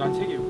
난세 개요.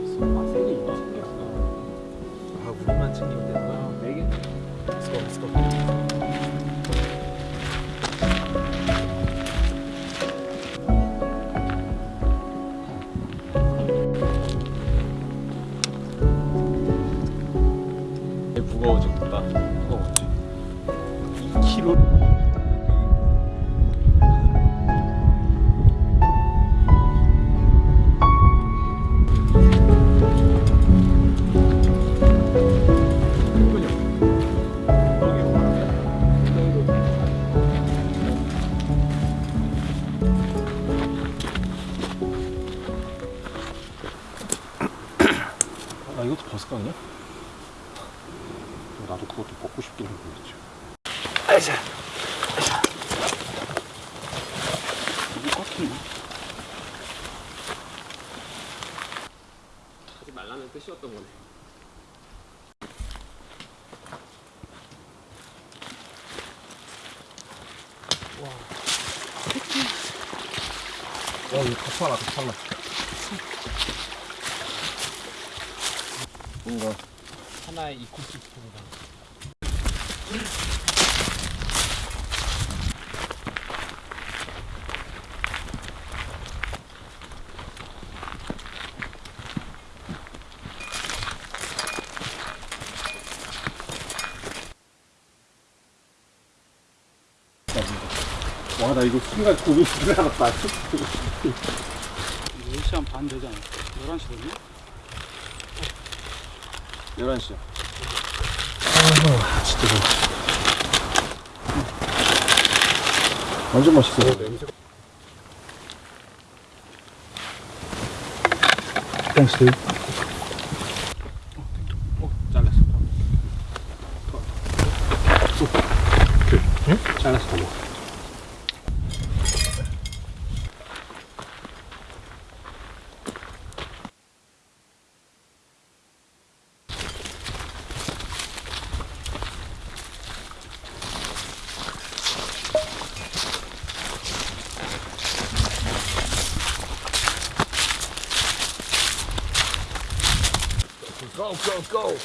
어, 이거 덮어라, 덮어라. 뭔가. 하나의 이코시스템이다. 와, 나 이거 순간 고민 지나갔다. 10시간 반 되잖아. 11시 되니? 11시야. 아, 진짜 좋아. 완전 맛있어. 땡스, Go, go,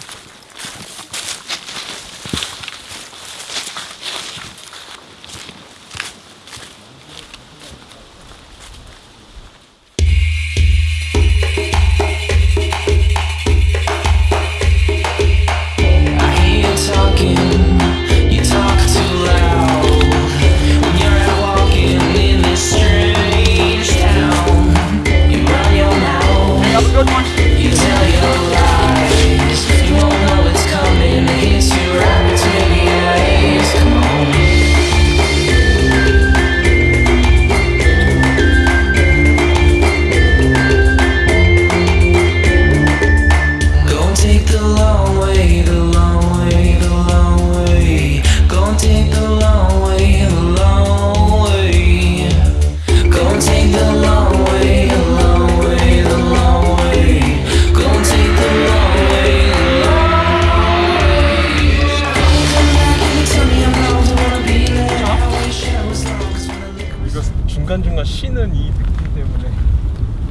쉬는 이 느낌 때문에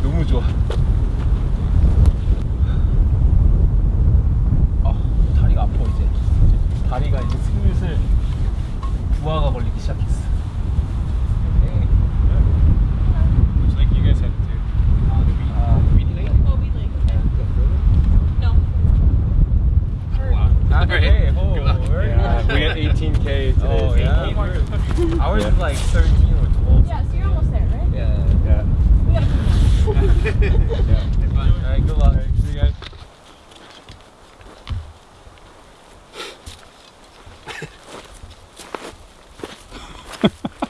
너무 좋아. 아, 다리가 아파 이제. 다리가 이제 슬슬 부하가 걸리기 시작했어. Looks like you guys had to. Uh, the weed, uh, weed lake. Oh, we like. No. Not hey, oh, yeah, we had 18k today. Oh, yeah. Ours is like 13 or 12. Yeah, so you're almost there, right? Yeah. Yeah. We gotta come down. yeah. All right, good luck. See you guys.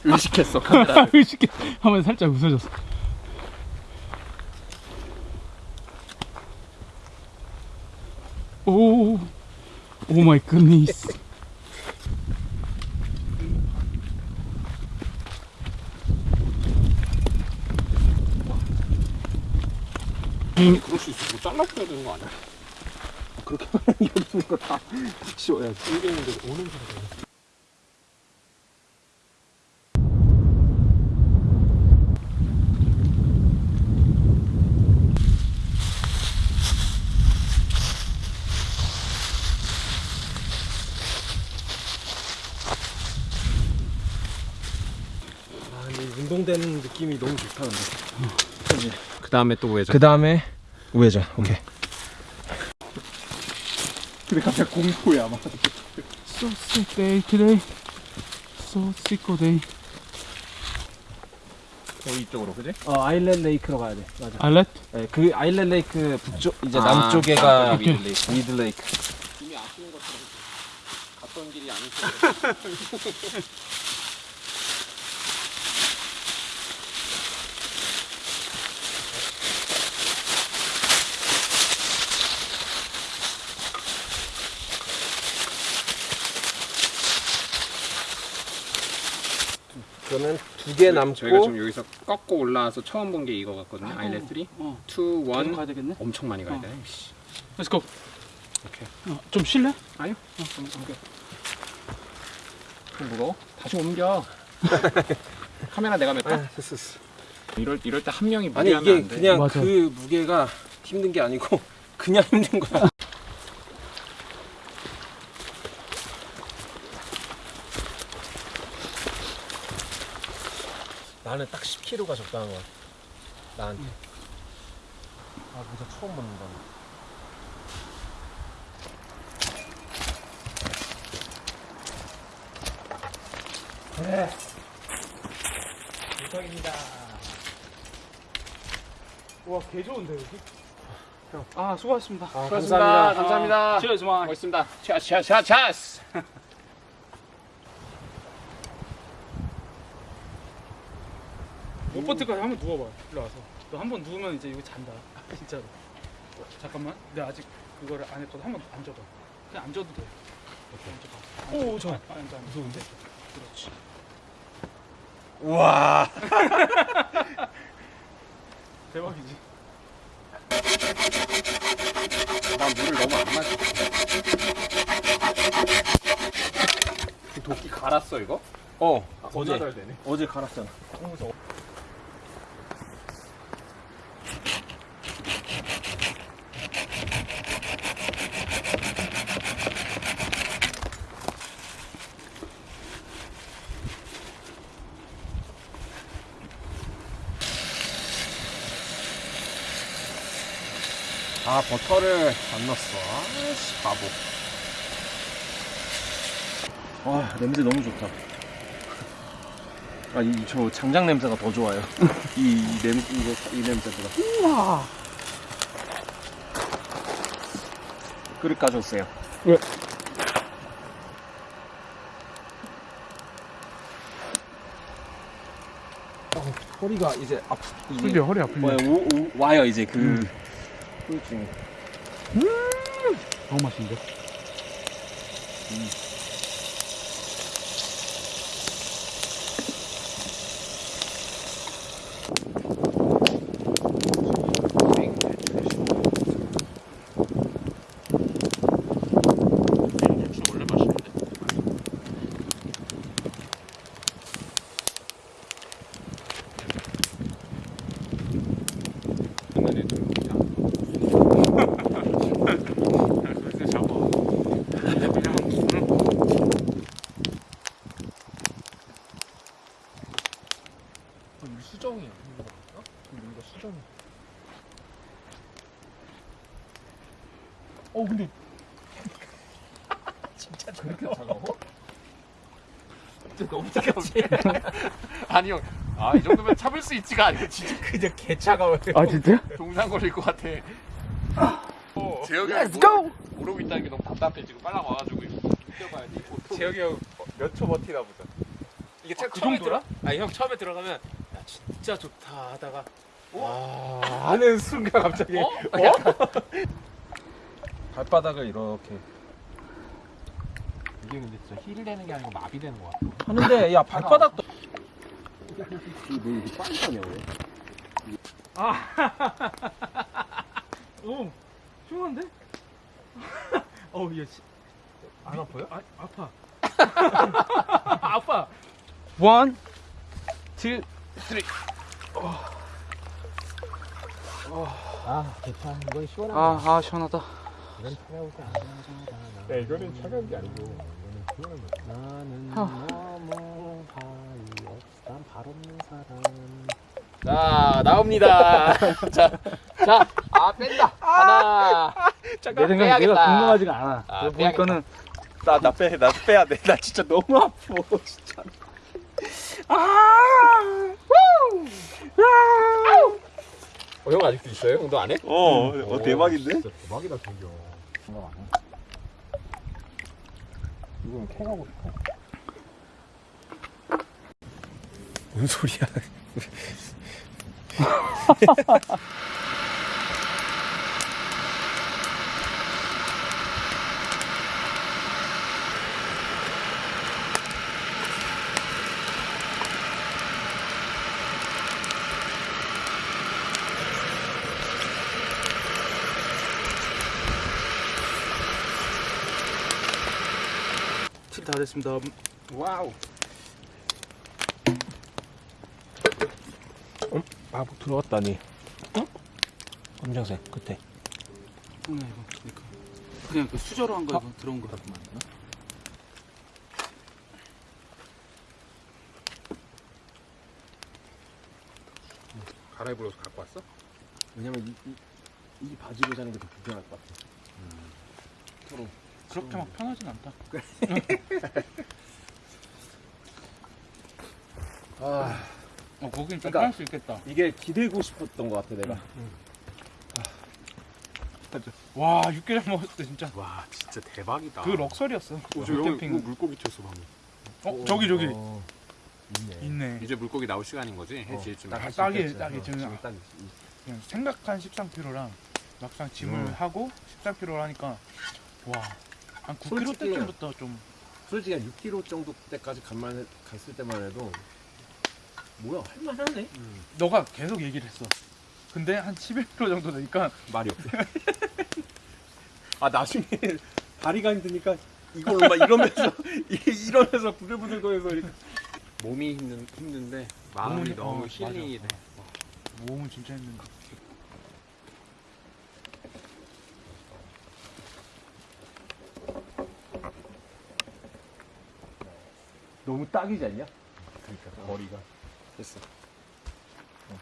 의식했어 카메라를. 의식해. 하면 살짝 웃어졌어. 오, 오 마이 굿니스. 그럴 수 있어. 뭐 잘라줘야 되는 거 아니야? 그렇게 하면 여기 있는 거다 치워야지. 이게 있는데 오는 소리가. 아, 운동되는 느낌이 너무 좋다 근데. 그지. 그 다음에 또 우회전. 그 다음에 우회전. 오케이. 근데 갑자기 공포야 막. So sick day today. So sick day. 거기 이쪽으로 그지? 어 아일랜드 레이크로 가야 돼. 맞아. 알렛? 네, 그 아일랜드 레이크 북쪽 이제 아, 남쪽에가 남쪽이 미드 레이크. 미드 레이크. 이미 아시는 것처럼 갔던 길이 아니죠. 그러면 두 개 남고 저희가 지금 여기서 꺾고 올라와서 처음 본 게 이거 같거든요. 아일렛 3, 2, 1 어. 가야 되겠네. 엄청 많이 가야 어. 돼. 씨. Let's go. 오케이. 어, 좀 쉴래? 아니요. 어, 좀 옮겨. 좀 무거워? 다시 옮겨. 카메라 내가 맸다. 아, 됐어, 됐어. 이럴 이럴 때 한 명이 아니 무리하면 이게 안 돼. 그냥 맞아. 그 무게가 힘든 게 아니고 그냥 힘든 거야. 나는 딱 10kg가 적당한 거야. 나한테. 아 모자 처음 벗는다. 그래. 도착입니다. 와, 개 좋은데, 여기? 아, 수고하셨습니다. 아, 수고하셨습니다. 감사합니다. 치얼스 마. 멋있습니다. 차차차차스. 거야. 한번 누워봐. 일로 와서. 너 한 번 누우면 이제 이거 잔다. 진짜로. 잠깐만. 내가 아직 그거를 안 했거든. 한번 앉아봐. 그냥 앉아도 돼. 앉아봐. 오, 저. 앉아, 앉아. 무서운데? 그렇지. 우와. 대박이지. 난 물을 너무 안 마셔. 도끼 갈았어 이거? 어 어제 어제 되네. 어제 갈았잖아. 아 버터를 안 넣었어. 아씨 바보. 와 냄새 너무 좋다. 아, 이 저 장작 냄새가 더 좋아요. 이, 이 냄, 이거, 이 냄새보다. 우와! 그릇 가져오세요. 허리가 이제 아프. 근데 허리 아프네. 와, 오, 오, 와요, 이제 그, 후유증이. 너무 맛있는데? 이거 수정이야. 이거 어? 이거 수정이야. 어 근데 진짜 저렇게 차가워? 진짜 너무 차갑지? 아니 형. 아이 정도면 참을 수 있지가 아니고 진짜 그냥 개 차가워요. 아, 진짜? 동상 걸릴 것 같아. 재혁이 형이 모르, 모르고 있다는 게 너무 답답해 지금 빨랑 와가지고 이거 뛰어봐야지. 재혁이 형 몇 초 버티나 보자. 이게 참그 처음에 정도라? 들어. 아니 형 처음에 들어가면 야 진짜 좋다 하다가 와 하는 순간 갑자기 어? 발바닥을 이렇게 이게 근데 진짜 힐 되는 게 아니고 마비 되는 거 같아. 하는데 야 발바닥도 오, 시원한데? 어우, 얘, 씨. 안 아파요? 아, 아파. 아파. 원, 투, 쓰리. 아 괜찮아 이건 시원한 아, 아, 시원하다. 야 이거는 차가운 게 아니고. 나는 아. 너무 하이 없난 발 없는 사람 자 나옵니다 자 자 아 뺀다 하나 내 생각에 내가 건강하지가 않아. 아, 내가 보니까는 나 나 빼, 나 빼야 돼. 나 진짜 너무 아파, 진짜. 어, 형 아직도 있어요? 형도 안 해? 어, 어, 대박인데? 진짜 대박이다, 동경. 이건 캔하고 싶어. 뭔 소리야? 다 됐습니다. wow. 어? 아, 뭐 들어갔다니. 어? 검정색 끝에. 뭐야 이거? 그러니까. 그냥 그 수저로 한거 이거 들어온 거. 갈아입으러 갖고 왔어? 왜냐면 이, 이, 이 바지로 자는 게 더 불편할 것 같아. 서로 그렇게 막 편하진 않다. 아 어 거긴 좀 그러니까- 편할 수 있겠다. 이게 기대고 싶었던 것 같아 내가. 와 육개장 먹었을 때 진짜 와, 진짜 대박이다. 그 럭셔리였어. 오, 저 여기 캠핑. 이거 물고기 튀었어 방금. 어 저기 저기 어, 있네. 있네. 이제 물고기 나올 시간인 거지? 해지쯤. 딱- 할수 딱이- 있겠지. 딱이 어, 지금 지금 딱 이- 그냥 생각한 13kg랑 막상 짐을 음. 하고 13kg 하니까 와 한 9kg 솔직히- 때쯤부터 좀 솔직히 한 6kg 정도 때까지 간만 갔을 때만 해도 뭐야 할만하네. 너가 계속 얘기를 했어. 근데 한 11kg 정도 되니까 말이 없어. 아 나중에 다리가 힘드니까 이걸로 막 이러면서 이- 이러면서 부들부들거려서 이렇게 몸이 힘든 힘든데 마음이 너무 어, 힐링이 돼. 몸은 진짜 힘든데. 너무 딱이지 않냐? 그러니까 머리가 됐어. 어,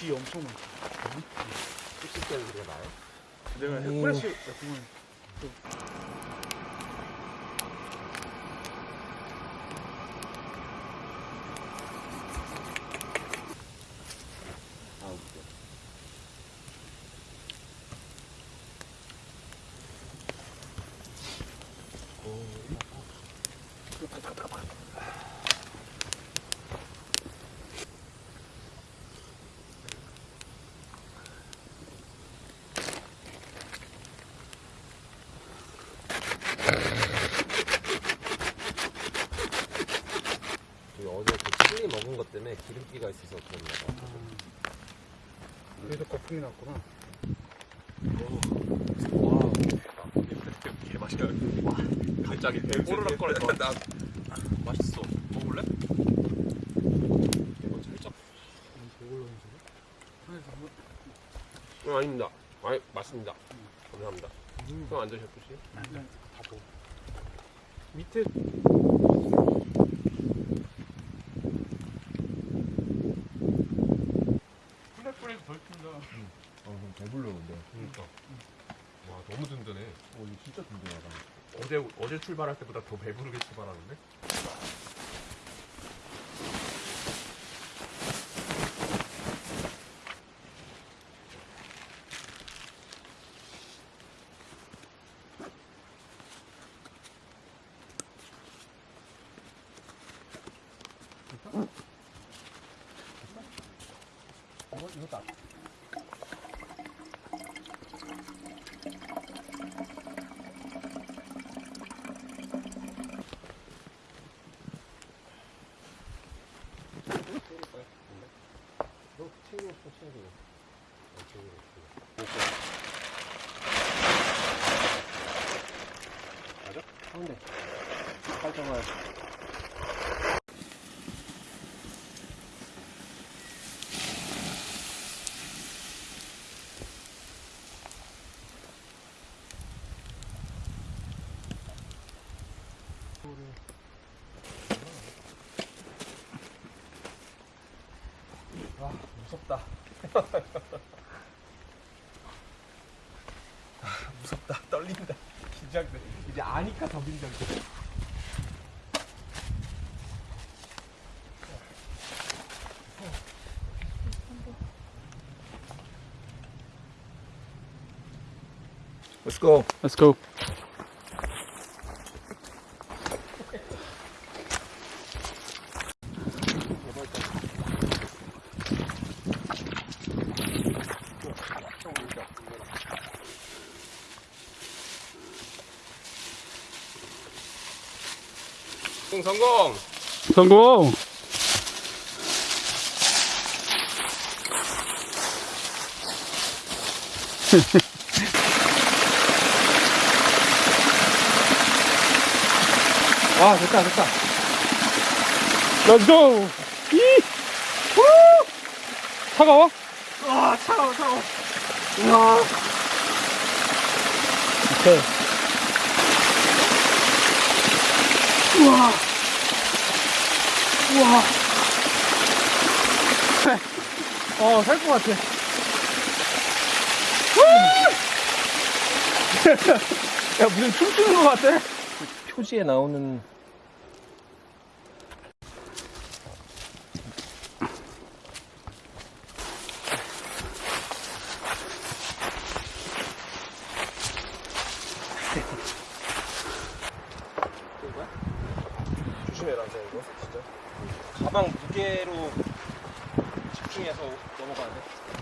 귀 엄청 많다. 씻을 때는 그게 나요? 내가 오. 프레쉬 같은 건 아 웃겨. 어제 그 칠리 먹은 것 때문에 있어서 그런가 봐. 그래도 거품이 났구나. 개맛이야. 갑자기 배 꼬르륵거려. 나 맛있어. 먹을래? 이거 살짝. 응, 아닙니다. 아니, 맞습니다. 감사합니다. 형안 드셨듯이? 일단 다 먹어. 밑에 플랫플레이 덜 푼다. 어, 배불러 근데. 그러니까. 와, 너무 든든해. 어, 이거 진짜 든든하다. 어제 출발할 때보다 더 배부르게 출발하는데? 이거 이거 딱. 너 챙겨 없어 챙겨. 맞아? 가운데. 와요. 아 무섭다. 아, 무섭다. 떨린다. 긴장돼. 이제 아니까 더 긴장돼. Let's go. Let's go. 성공. 성공. 아, 됐다, 됐다. Let's go. 이. 후. 차가워? 아, 차가워, 차가워. 우와. 오케이. 우와. 우와. 어, 살 것 같아. 야, 무슨 춤추는 것 같아? 표지에 나오는. 조심해라 이거 진짜 가방 무게로 집중해서 넘어가야 돼.